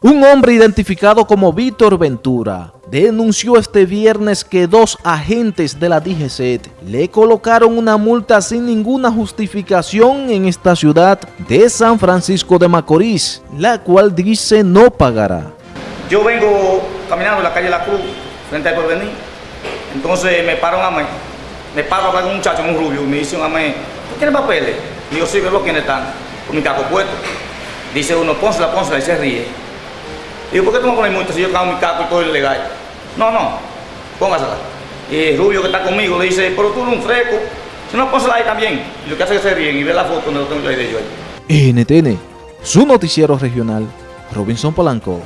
Un hombre identificado como Víctor Ventura denunció este viernes que dos agentes de la DGCET le colocaron una multa sin ninguna justificación en esta ciudad de San Francisco de Macorís, la cual dice no pagará. Yo vengo caminando en la calle La Cruz, frente al porvenir, entonces me paran a mí, me paro a hablar con un muchacho, un rubio, y me dice a mí, ¿tú tienes papeles? Y yo sí, veo quiénes están, con mi caco puesto. Dice uno, pónsela, pónsela, y se ríe. Digo, ¿por qué tú me pones multa si yo cago mi caco y todo es legal? No, no, póngasela. Y rubio que está conmigo le dice, pero tú eres un fresco. Si no, pónsela ahí también. Y lo que hace es que se ríen y ve la foto donde lo tengo yo ahí de yo ahí. NTN, su noticiero regional, Robinson Polanco.